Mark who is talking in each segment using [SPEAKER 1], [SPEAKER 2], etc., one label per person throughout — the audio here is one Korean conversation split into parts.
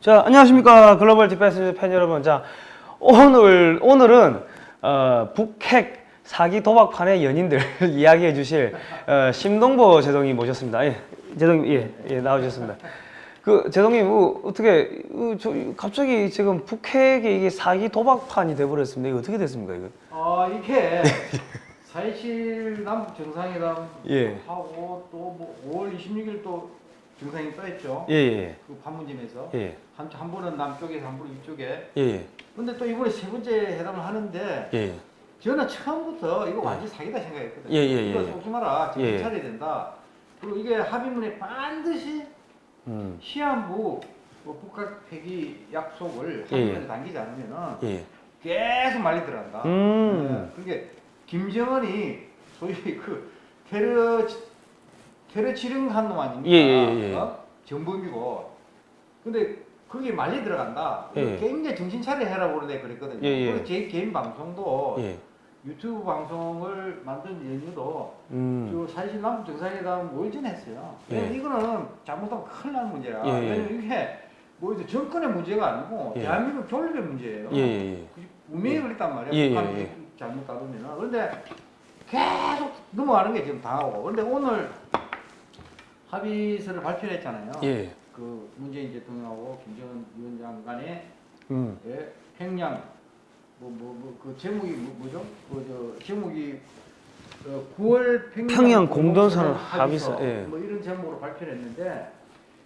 [SPEAKER 1] 자, 안녕하십니까. 글로벌 디펜스 팬 여러분. 자, 오늘, 오늘은, 어, 북핵 사기 도박판의 연인들 이야기해 주실, 어, 심동보 제동이 모셨습니다. 예, 제동님, 예, 예, 나오셨습니다. 그, 제동님, 어, 어떻게, 어, 저, 갑자기 지금 북핵이 이게 사기 도박판이 되어버렸습니다 이거 어떻게 됐습니까, 이거?
[SPEAKER 2] 아, 이게. 사실 남북 정상회담 예. 하고 또 뭐 5월 26일 또 뭐 증상이 떠있죠 예, 예. 그 판문점에서. 예. 한, 한 분은 남쪽에서 한 분은 이쪽에. 예, 예. 근데 또 이번에 세 번째 회담을 하는데. 예. 예. 저는 처음부터 이거 예. 완전 사기다 생각했거든요. 예, 예, 이거 속지 마라. 지금 차려야 된다. 그리고 이게 합의문에 반드시 음. 시한부 뭐 북핵 폐기 약속을 합의문에 당기지 않으면은 계속 말리 들어간다. 음. 네. 그게 그러니까 김정은이 소위 그 테러 테러 지령한 놈 아닙니까? 예, 예, 예. 예. 어? 정범이고. 근데 그게 말리 들어간다. 예. 굉장히 정신 차려 해라 그러네 그랬거든요. 예, 예. 그리고 제 개인 방송도 유튜브 방송을 만든 연유도 음. 사실 남북 정상회담 5일 전에 했어요. 이거는 잘못하면 큰일 날 문제야. 왜냐면 이게 뭐 정권의 문제가 아니고 대한민국 교류의 문제예요. 운명이 그랬단 말이야. 북한이 잘못 다루면. 그런데 계속 넘어가는 게 지금 당하고. 그런데 오늘 합의서를 발표 했잖아요. 예. 그 문재인 대통령하고 김정은 위원장 간의 음. 예, 평양 뭐 뭐 그 제목이 뭐죠? 그저 제목이 어, 9월 평양, 평양 공동선언 합의서, 합의서 예. 뭐 이런 제목으로 발표 했는데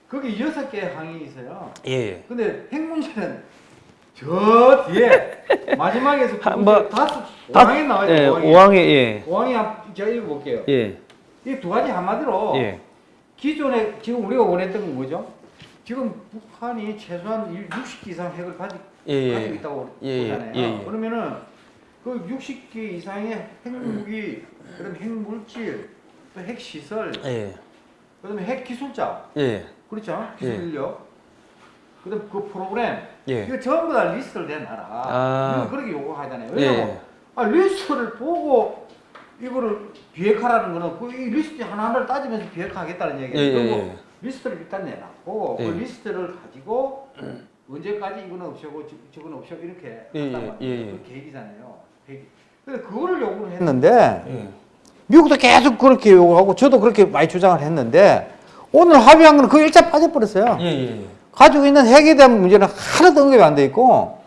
[SPEAKER 2] 거기 여섯 개 항이 있어요. 예. 예. 근데 핵문제는
[SPEAKER 3] 저
[SPEAKER 1] 뒤에 마지막에서 뭐, 다섯
[SPEAKER 2] 항이 나와요. 예, 5항에 예. 5항에 제가 읽어볼게요. 예. 이두 가지 한마디로 예. 기존에 지금 우리가 원했던 건 뭐죠? 지금 북한이 최소한 60기 이상 핵을 가지, 예, 예. 가지고 있다고 예, 예. 보잖아요. 예, 예, 그러면은 그 60기 이상의 핵무기, 그다 핵물질, 또 핵시설, 그다음에 핵기술자, 그렇죠? 기술력, 그다음 그 프로그램, 이거 전부 다 리스트를 내놔라. 아. 그렇게 요구하잖아요. 왜냐면 아, 리스트를 보고 이거를 비핵화라는 거는 그이 리스트 하나하나를 따지면서 비핵화하겠다는 얘기예요. 예, 예, 예. 리스트를 일단 내놨고 그 예. 리스트를 가지고 언제까지 이거는 없애고 저거는 없애고
[SPEAKER 3] 이렇게 예, 한단 말이에요. 예, 그 계획이잖아요. 계획. 근
[SPEAKER 2] 그거를 요구를
[SPEAKER 3] 했는데
[SPEAKER 2] 미국도 계속 그렇게 요구하고 저도 그렇게 많이 주장을 했는데 오늘 합의한 거는 그 일자 빠져버렸어요. 가지고 있는 핵에 대한 문제는 하나도 언급이 안 돼 있고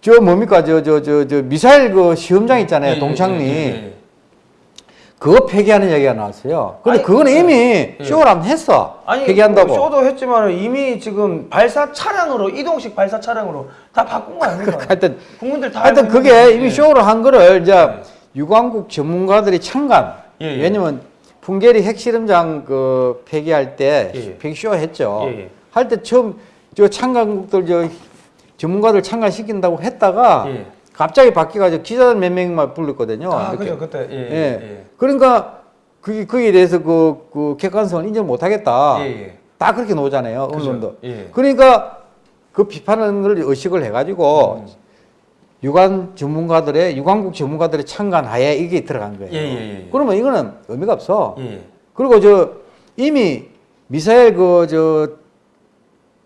[SPEAKER 2] 저 뭡니까 저 저저 저 미사일 그 시험장 있잖아요 예, 예, 예, 동창리 예, 예, 그거 폐기하는 얘기가 나왔어요. 근데 아니, 그건 이미 예. 쇼를 안 했어. 아니, 폐기한다고. 쇼도
[SPEAKER 1] 했지만 이미 지금 발사 차량으로 이동식 발사 차량으로 다 바꾼 거 아닙니까? 그러니까 하여튼 국민들 다 하여튼 그게 이미
[SPEAKER 2] 쇼를 한 거를 이제 유관국 전문가들이 참관. 왜냐면 풍계리 핵실험장 그 폐기할 때 폐기 쇼 했죠. 할 때 처음 저 참관국들 저 전문가를 참가시킨다고 했다가 예. 갑자기 바뀌어가지고 기자들 몇 명만 불렀거든요. 아, 그죠,
[SPEAKER 1] 그때. 예, 예. 예.
[SPEAKER 3] 예.
[SPEAKER 2] 그러니까 그게, 그에 대해서 그, 그 객관성을 인정 못 하겠다. 예, 예. 다 그렇게 놓잖아요, 언론도. 그러니까 그 비판을 의식을 해가지고 음. 유관 전문가들의, 유관국 전문가들의 참관 하에 이게 들어간
[SPEAKER 3] 거예요.
[SPEAKER 2] 그러면 이거는 의미가 없어. 그리고 저 이미 미사일 그저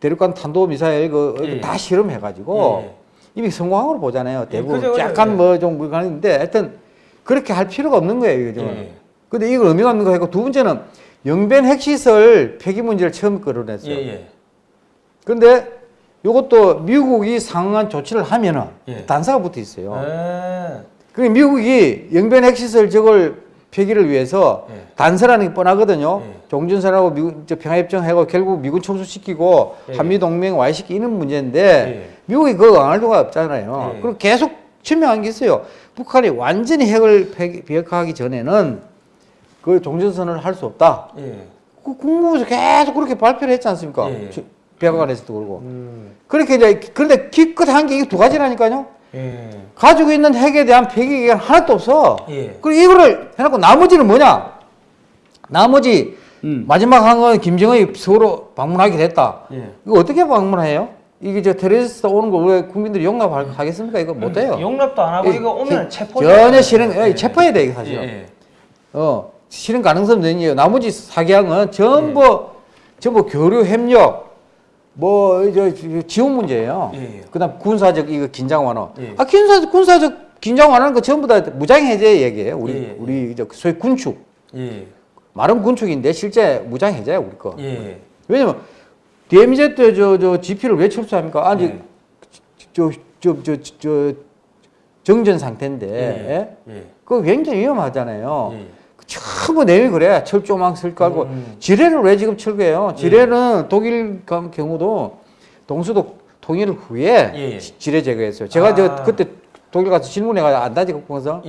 [SPEAKER 2] 대륙간 탄도미사일 그, 어, 예. 다 실험해가지고 예. 이미 성공한걸 보잖아요. 예, 대부분 그죠, 그죠, 약간 뭐 좀 그런데 하여튼 그렇게 할 필요가 없는 거예요. 이거 은 예. 근데 이걸 의미가 없는 거 했고 두 번째는 영변 핵시설 폐기 문제를 처음 거론했어요. 그런데 예, 예. 이것도 미국이 상응한 조치를 하면은 단사가 붙어 있어요. 그 미국이 영변 핵시설 저걸 폐기를 위해서 단서라는 게 뻔하거든요. 동준선하고 미국 평화협정하고 결국 미군 총수시키고 예, 예. 한미동맹 와해시키는 문제인데 예. 예. 미국이 그 강할도가 없잖아요. 예, 예. 그리고 계속 설명한 게 있어요. 북한이 완전히 핵을 비핵화하기 전에는 그 종전선을 할 수 없다. 그 국무부에서 계속 그렇게 발표를 했지 않습니까? 비핵화관에서도 음. 그러고. 음. 그렇게 이제 그런데 기껏 한 게 두 가지라니까요. 가지고 있는 핵에 대한 폐기계가 하나도 없어. 그리고 이거를 해놓고 나머지는 뭐냐? 나머지 음. 마지막 한 건 김정은이 서로 울 방문하게 됐다. 예. 이거 어떻게 방문해요? 이게 저 테러리스트 오는 거우 국민들이 용납하겠습니까? 이거 못 해요. 용납도 안 하고 예. 이, 거 오면
[SPEAKER 1] 체포 전혀 실행 예, 예.
[SPEAKER 2] 체포해야 돼 이거 사실. 예, 예. 어 실행 가능성 되니요. 나머지 사기항은 전부 전부 교류 협력 뭐저 지원 문제예요. 그다음 군사적 이거 긴장 완화. 아 군사 군사적 긴장 완화는 그 전부 다 무장 해제 얘기예요. 우리 우리 저 소위 군축. 예. 말은 군축인데 실제 무장 해제야 우리 거. 예. 왜냐면 DMZ 저저 저 GP를 왜 철수합니까? 아니 예. 저저저 저 저, 정전 상태인데 예. 예. 예. 그거 굉장히 위험하잖아요. 예. 그 전부 내용이 그래. 철조망 쓸 깔고 음. 지뢰를 왜 지금 철거해요? 예. 지뢰는 독일 경우도 동수도 통일 후에 지뢰 제거했어요. 제가 아. 저 그때 독일 가서 질문해가지고 안다지 국방성.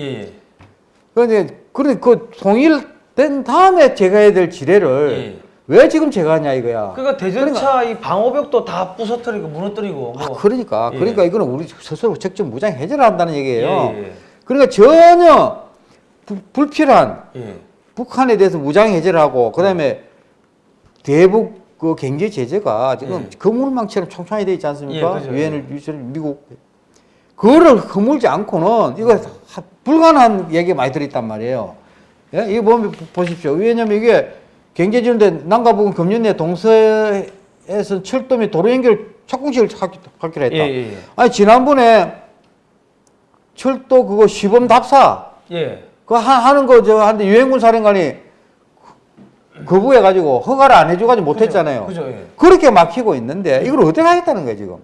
[SPEAKER 2] 그런데 그런데 그 통일 된 다음에 제가 해야 될 지뢰를 예. 왜 지금 제가 하냐 이거야.
[SPEAKER 1] 그러니까 대전차 그러니까, 이 방호벽도 다 부서뜨리고 무너뜨리고. 뭐. 아, 그러니까 예. 그러니까
[SPEAKER 2] 이거는 우리 스스로 책정 무장 해제를 한다는 얘기예요. 예. 예. 그러니까 전혀 부, 불필요한 예. 북한에 대해서 무장 해제를 하고 그다음에 예. 대북 그 경제 제재가 지금 거물망처럼 총창이 돼 있지 않습니까? 유엔을 미국 그거를 허물지 않고는 이거 음. 불가능한 얘기 많이 들었단 말이에요. 예? 이거 뭐 보면 보십시오. 왜냐면 이게 경제지원대 난가부근 금년에 동서에서 철도 및 도로 연결 착공식을 갖기로 했다. 예, 예, 예. 아니 지난번에 철도 그거 시범 답사
[SPEAKER 3] 그
[SPEAKER 2] 하는 거 저 한데 유행군 사령관이 거부해가지고 허가를 안 해줘가지고 못했잖아요. 그죠, 그죠, 예. 그렇게 막히고 있는데 이걸 어떻게 하겠다는 거예요 지금.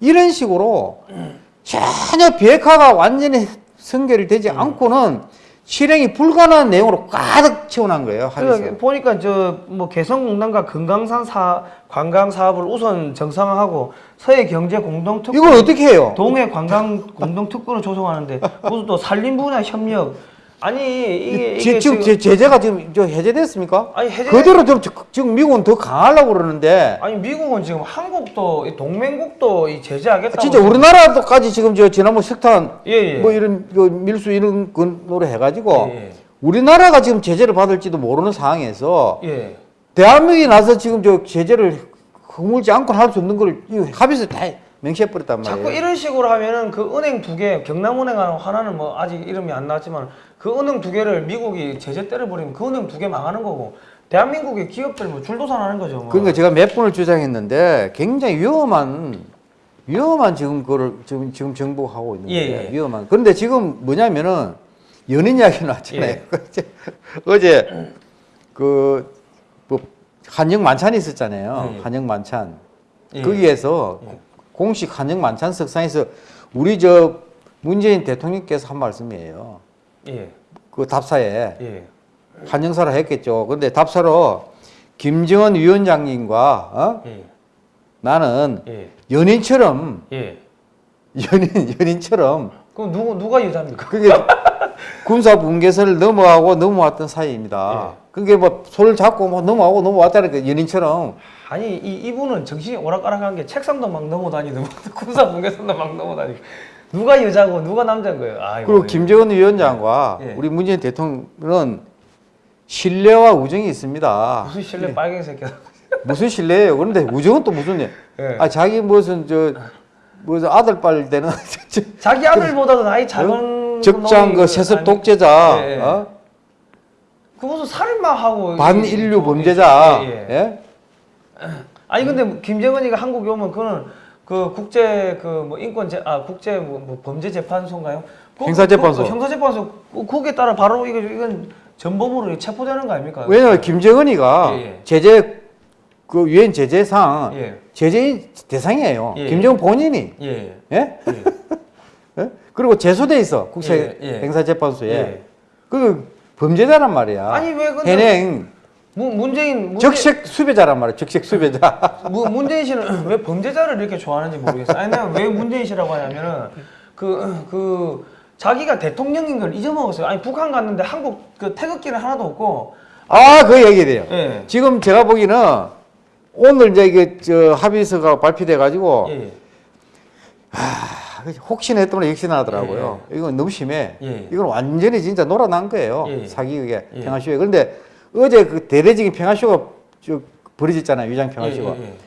[SPEAKER 2] 이런 식으로 음. 전혀 비핵화가 완전히 선결이 되지 음. 않고는 실행이 불가능한 내용으로 가득 채워난 거예요.
[SPEAKER 1] 합의서. 그러니까 보니까 저 뭐 개성공단과 금강산 사, 관광 사업을 우선 정상화하고 서해 경제 공동특 이걸 어떻게 해요? 동해 관광 공동특구를 조성하는데 무슨 또 산림 분야 협력 아니 이게, 이게 지금, 지금 제재가 지금 저 해제됐습니까? 아니 해제 그대로 좀 지금 미국은 더 강하려고
[SPEAKER 2] 그러는데
[SPEAKER 1] 아니 미국은 지금 한국도 동맹국도 제재하겠다. 아, 진짜 우리나라도까지
[SPEAKER 2] 지금 저 지난번 석탄 예, 예. 뭐 이런 그 밀수 이런 근로로 해가지고 예, 예, 우리나라가 지금 제재를 받을지도 모르는 상황에서 예. 대한민국이 나서 지금 저 제재를 허물지 않고 할수 없는 걸 합의서 다. 명시해버렸단 말이에요. 자꾸
[SPEAKER 1] 이런 식으로 하면은 그 은행 두 개, 경남은행 하나는 뭐 아직 이름이 안 나왔지만 그 은행 두 개를 미국이 제재 때려버리면 그 은행 두 개 망하는 거고 대한민국의 기업들 뭐 줄도산하는 거죠. 뭐. 그러니까
[SPEAKER 2] 제가 몇 분을 주장했는데 굉장히 위험한 위험한 지금 그걸 지금 지금 정부가 하고 있는 예, 거예요. 예, 위험한. 그런데 지금 뭐냐면은 연인 이야기 나왔잖아요. 예. 어제 그뭐 한영 만찬이 있었잖아요. 예. 한영 만찬. 예. 거기에서 공식 한정 만찬석상에서 우리 저 문재인 대통령께서 한 말씀이에요. 예. 그 답사에 예. 한정사를 했겠죠. 근데 답사로 김정은 위원장님과 어? 예. 나는 예. 연인처럼 예. 연인 연인처럼
[SPEAKER 1] 그럼 누구 누가 여자입니까?
[SPEAKER 2] 그게 군사 분계선을 넘어가고 넘어왔던 사이입니다. 예. 그게 뭐 손을 잡고 뭐 넘어가고 넘어왔다니까 그러니까 연인처럼
[SPEAKER 1] 아니 이, 이분은 정신이 오락가락한 게 책상도 막 넘어다니고 뭐 군사 분계선도 막 넘어다니고 누가 여자고 누가 남자인 거예요. 아이고, 그리고 뭐
[SPEAKER 2] 김재원 위원장과 예, 예. 우리 문재인 대통령은 신뢰와 우정이 있습니다. 무슨
[SPEAKER 1] 신뢰 예. 빨갱이 새끼야.
[SPEAKER 2] 무슨 신뢰예요. 그런데 우정은 또 무슨 예. 아 자기 무슨 저 무슨 아들 빨 때는 자기 아들보다도
[SPEAKER 1] 나이 어? 작은 적장 그
[SPEAKER 2] 세습 독재자 예. 예. 어?
[SPEAKER 1] 그 무슨 살인마 하고 반인류
[SPEAKER 2] 범죄자 예. 예.
[SPEAKER 1] 아니 근데 김정은이가 한국에 오면 그거는 그 국제 그 뭐 인권 제아 국제 뭐, 뭐, 범죄 재판소인가요? 그 형사 재판소. 그, 그 형사 재판소 거기에 따라 바로 이거 이건 전범으로 체포되는 거 아닙니까? 왜냐
[SPEAKER 2] 네. 김정은이가 예, 예. 제재 그 유엔 제재상 예. 제재 대상이에요. 예, 예. 김정은 본인이. 예. 예? 예? 그리고 제소돼 있어 국제 형사 재판소에. 그 범죄자란 말이야. 아니 왜 근데... 해행 문, 문재인 문재... 적색 수배자란 말이에요. 적색 수배자.
[SPEAKER 1] 문, 문재인 씨는 왜 범죄자를 이렇게 좋아하는지 모르겠어요. 아니 내가 왜 문재인 씨라고 하냐면은 그그 그 자기가 대통령인 걸 잊어먹었어요. 아니 북한 갔는데 한국 그 태극기는 하나도 없고.
[SPEAKER 2] 아그 얘기돼요. 예. 지금 제가 보기는 에 오늘 이제 이게 저 합의서가 발표돼 가지고 예. 하... 예. 아, 그 혹시나 했던 걸 역시나 하더라고요. 예. 예. 이건 너무 심해. 예, 이건 완전히 진짜 놀아난 거예요. 사기 그게 평화시위. 그런데 어제 그 대대적인 평화쇼가 쭉 벌어졌잖아요. 위장 평화쇼가. 예, 예, 예,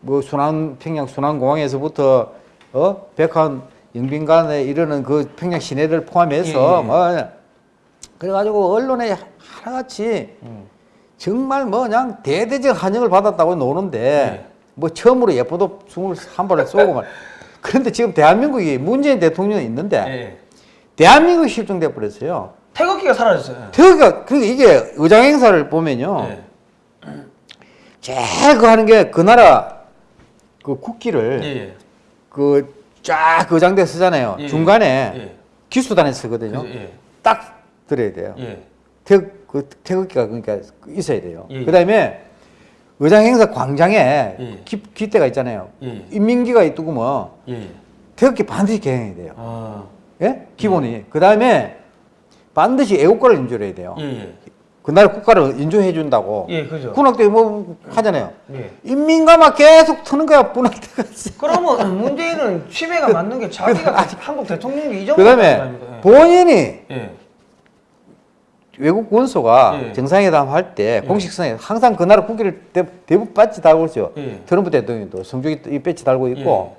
[SPEAKER 2] 뭐 순환 평양 순환공항에서부터 어 백한 영빈관에 이르는 그 평양 시내를 포함해서 예, 예, 뭐 그래가지고 언론에 하나같이 음. 정말 뭐 그냥 대대적 환영을 받았다고 노는데 뭐 처음으로 예뻐도 2한 번에 쏘고 말. 그런데 지금 대한민국이 문재인 대통령이 있는데 대한민국이 실종돼 버렸어요.
[SPEAKER 1] 태극기가 사라졌어요.
[SPEAKER 2] 태극기가 그러니 이게 의장 행사를 보면요. 네. 제일 그 하는 게 그 나라 그 국기를 예, 예. 그쫙 의장대 쓰잖아요. 예, 예. 중간에 예. 기수단에 쓰거든요. 그, 딱 들어야 돼요. 태극, 그 태극기가 그러니까 있어야 돼요. 그 다음에 의장 행사 광장에 기, 기대가 있잖아요. 인민기가 있고뭐 태극기 반드시 개행해야 돼요. 아. 예? 기본이. 그 다음에 반드시 애국가를 인조를 해야 돼요. 예, 예. 그날 국가를 인조해 준다고. 예, 그죠. 군악대 뭐 하잖아요.
[SPEAKER 3] 예.
[SPEAKER 1] 인민가만 계속 트는 거야, 군악대가. 그러면 문재인은 취미가 맞는 게 자기가 아직 한국 대통령이 이 정도 그다음에
[SPEAKER 2] 예. 본인이 예. 외국 원소가 예. 정상회담 할때 예. 공식선에 항상 그 나라 국기를 대, 부분 배지 달고 있죠. 트럼프 대통령도 성조기 배지 달고 있고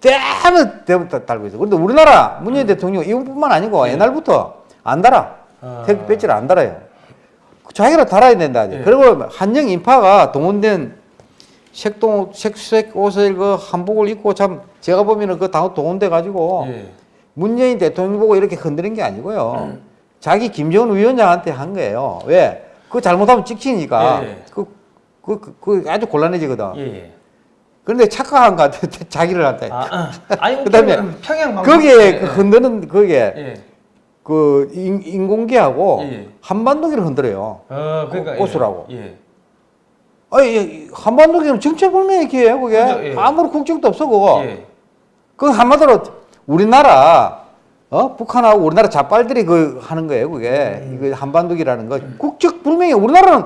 [SPEAKER 2] 대부분 대부분 달고 있어. 그런데 우리나라 문재인 음. 대통령 이분뿐만 아니고 옛날부터 안 달아. 아. 태극 배지를 안 달아요. 자기가 달아야 된다. 예. 그리고 한영 인파가 동원된 색동, 색색 옷을 그 한복을 입고 참 제가 보면은 그다 동원돼 가지고 예. 문재인 대통령 보고 이렇게 흔드는 게 아니고요. 음. 자기 김정은 위원장한테 한 거예요. 왜? 그 잘못하면 찍히니까. 예. 그, 그, 그, 그, 아주 곤란해지거든. 예, 예. 그런데 착각한 것 같아. 자기를 한테. 아, 아. 그 다음에
[SPEAKER 3] 평양 거기에 예.
[SPEAKER 2] 흔드는 그게 그 인, 공기하고 예, 예. 한반도기를 흔들어요.
[SPEAKER 3] 어, 그러니까, 오수라고.
[SPEAKER 2] 그 예. 예. 아니, 예, 한반도기는 정체불명의 기회예요, 그게. 그죠 예. 아무런 국적도 없어, 그거. 그 한마디로 우리나라, 어? 북한하고 우리나라 자빨들이 그 하는 거예요, 그게. 음. 이거 한반도기라는 거. 음. 국적불명의 우리나라는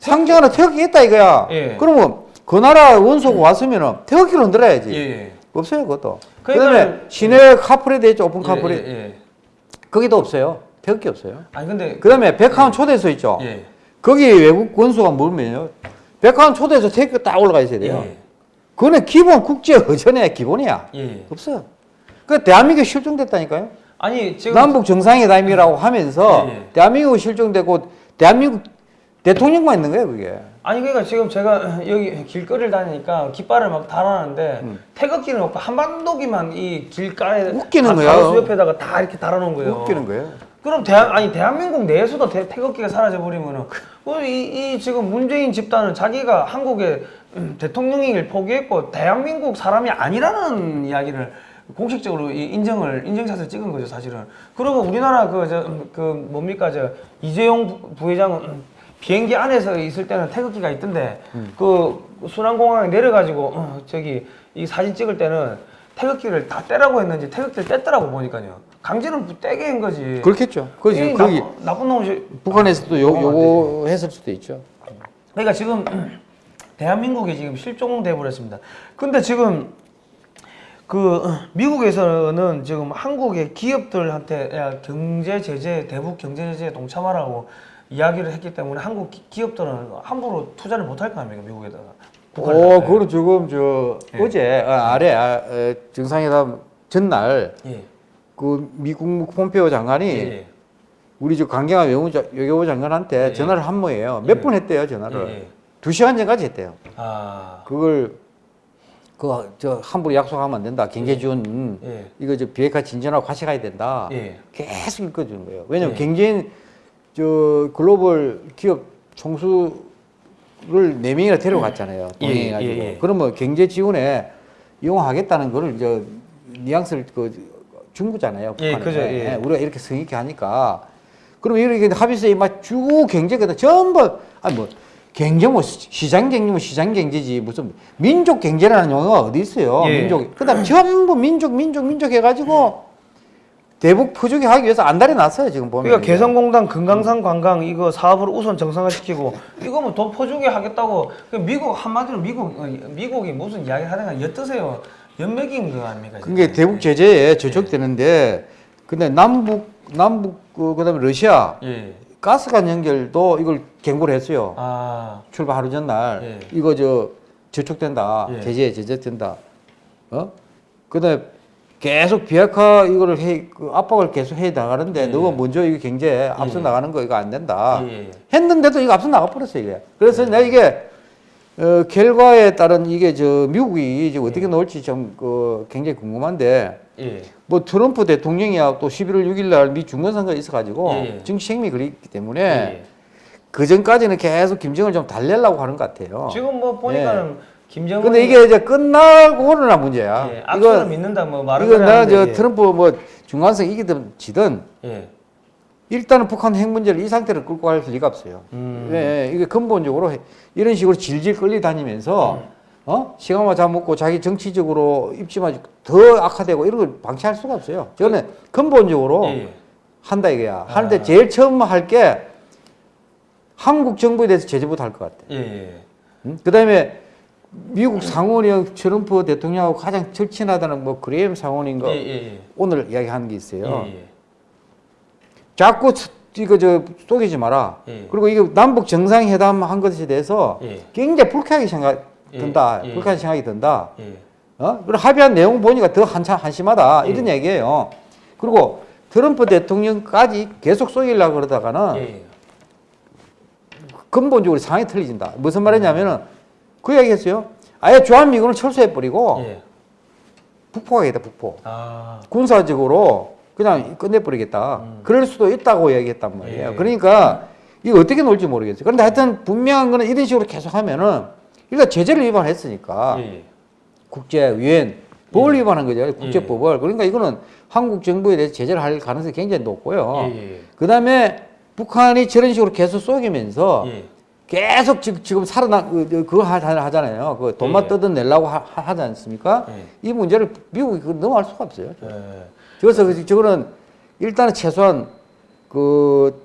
[SPEAKER 2] 상징 하는태극기있다 이거야. 그러면 그 나라 원소가 음. 왔으면은 태극기를 흔들어야지. 없어요, 그것도. 그러니까, 그 다음에 시내 카프레 되있죠 오픈 카프레. 거기도 없어요. 배울 게 없어요. 아니 근데 그다음에 그- 백화원 예. 초대소 있죠. 예. 거기 외국 권수가 물면요. 백화원 초대소 태극기 딱 올라가 있어야 돼요. 예. 그거는 기본 국제 의전의 기본이야.
[SPEAKER 3] 예. 없어요.
[SPEAKER 2] 그 대한민국이 실종됐다니까요.
[SPEAKER 1] 아니 지금 남북
[SPEAKER 2] 정상회담이라고 하면서 예, 예. 대한민국 실종되고 대한민국 대통령만 있는 거예요, 그게.
[SPEAKER 1] 아니 그러니까 지금 제가 여기 길거리를 다니니까 깃발을 막 달아놨는데 음. 태극기는 없고 한반도기만 이 길가에 웃기는 거야. 가로수 옆에다가 다 이렇게 달아놓은 거예요. 웃기는 거예요. 그럼 대한 아니 대한민국 내에서도 대, 태극기가 사라져 버리면은 그 이, 이 지금 문재인 집단은 자기가 한국의 음, 대통령이길 포기했고 대한민국 사람이 아니라는 이야기를 공식적으로 인정을 인증샷을 찍은 거죠 사실은. 그리고 우리나라 그저그 음, 그 뭡니까 저 이재용 부회장은 음, 비행기 안에서 있을 때는 태극기가 있던데 음. 그 순환공항에 내려가지고 어, 저기 이 사진 찍을 때는 태극기를 다 떼라고 했는지 태극기를 뗐더라고 보니까요. 강제는 떼게 한 거지. 그렇겠죠. 그렇지. 거기 나, 쁜 놈이
[SPEAKER 2] 북한에서도 요, 어, 요거 네. 했을 수도 있죠.
[SPEAKER 1] 그러니까 지금 대한민국이 지금 실종돼 버렸습니다. 근데 지금 그 미국에서는 지금 한국의 기업들한테 야 경제 제재 대북 경제 제재에 동참하라고 이야기를 했기 때문에 한국 기업들은 함부로 투자를 못할 거 아닙니까 미국에다가 어,
[SPEAKER 2] 그거는 지금 저 예. 어제 아, 아래 아, 에, 정상회담 전날 예. 그 미국 폼페오 장관이 예. 우리 저 강경화 외교부 장관한테 예. 전화를 한 모예요. 몇분 예. 했대요 전화를 예, 두 시간 전까지 했대요. 아. 그걸 그 저 함부로 약속하면 안 된다. 경제지원 이거 저 비핵화 진전하고 같이 가야 된다. 계속 읽어주는 거예요. 왜냐면 경제인 저 글로벌 기업 총수를 네 명이나 데려갔잖아요. 동행해가지고. 예, 예, 예, 그러면 경제 지원에 이용하겠다는 거를 이제 뉘앙스를 그준 거잖아요. 예, 북한에. 그죠, 예. 우리가 이렇게 성의있 하니까. 그러 이렇게 합의서에 막쭉 경제가 전부 아니 뭐 경제 뭐 시장 경제 뭐 시장 경제지 무슨 민족 경제라는 용어가 어디 있어요. 민족. 그다음 전부 민족 민족 민족
[SPEAKER 1] 해가지고 음. 대북 부족이 하기 위해서 안달이 났어요 지금 보면 그러니까 개성공단 네. 금강산 관광 이거 사업을 우선 정상화시키고 이거 뭐돈 퍼주게 하겠다고 그 미국 한마디로 미국 어, 미국이 무슨 이야기 하든가 엿드세요 연맥인 거 아닙니까
[SPEAKER 2] 그게 대북 예. 제재에 예. 저촉되는데 예. 근데 남북 남북 그 그다음에 러시아 예. 가스관 연결도 이걸 경고를 했어요 아. 출발 하루 전날 예. 이거 저 저촉된다 예. 제재 제재된다 어 그다음에 계속 비핵화 이거를 해, 그 압박을 계속 해 나가는데 예. 예. 너가 먼저 이거 경제 예, 앞서 예. 나가는 거 이거 안 된다 예. 예 했는데도 이거 앞서 나가버렸어 이게 그래서 내가 이게 어, 결과에 따른 이게 저 미국이 이제 어떻게 나올지 좀 그 굉장히 궁금한데 뭐 트럼프 대통령이야 또 11월 6일 날미 중간선거가 있어가지고 정치 생명이 그랬기 때문에 그 전까지는 계속 김정을 좀 달래려고 하는 것 같아요 지금 뭐 보니까는
[SPEAKER 1] 김정은 근데 이게 이제
[SPEAKER 2] 끝나고는 문제야. 예, 이거
[SPEAKER 1] 믿는다 뭐 말은 이거 내가
[SPEAKER 2] 저 예. 트럼프 뭐 중간선 이기든 지든 예. 일단은 북한 핵 문제를 이 상태로 끌고 갈 리가 없어요. 음. 예, 예. 이게 근본적으로 이런 식으로 질질 끌리다니면서 음. 어? 시간만 잡먹고 자기 정치적으로 입지만 더 악화되고 이런 걸 방치할 수가 없어요. 저는 근본적으로 예. 예. 한다 이거야. 아. 하는데 제일 처음 할 게 한국 정부에 대해서 제재부터 할 것 같아. 예. 음? 그 다음에 미국 상원의원 트럼프 대통령하고 가장 절친하다는 뭐 그레임 상원인가 예, 예, 예. 오늘 이야기하는 게 있어요. 예, 예. 자꾸 이거 저 속이지 마라. 그리고 이거 남북 정상회담 한 것에 대해서 굉장히 불쾌하게 생각 든다. 불쾌한 생각이 든다. 어? 그리고 합의한 내용 보니까 더 한참 한심하다. 이런 얘기예요. 그리고 트럼프 대통령까지 계속 속이려고 그러다가는 근본적으로 상황이 틀리진다. 무슨 말이냐면은 음. 그 이야기 했어요. 아예 조한미군을 철수해버리고 예. 북포하겠다 북포. 아. 군사적으로 그냥 끝내버리겠다. 음. 그럴 수도 있다고 이야기했단 말이에요. 예. 그러니까 이거 어떻게 놀지 모르겠어요. 그런데 하여튼 분명한 거는 이런 식으로 계속 하면은 일단 제재를 위반했으니까 예. 국제 유엔 법을 예. 위반한 거죠. 예. 국제법을. 그러니까 이거는 한국 정부에 대해서 제재를 할 가능성이 굉장히 높고요. 예, 그 다음에 북한이 저런 식으로 계속 쏘기면서 계속 지금 살아나 그, 그거 하잖아요. 그 돈만 예. 뜯어내려고 하, 하지 않습니까? 예. 이 문제를 미국이 넘어갈 수가 없어요. 예. 그래서 그, 저거는 일단은 최소한 그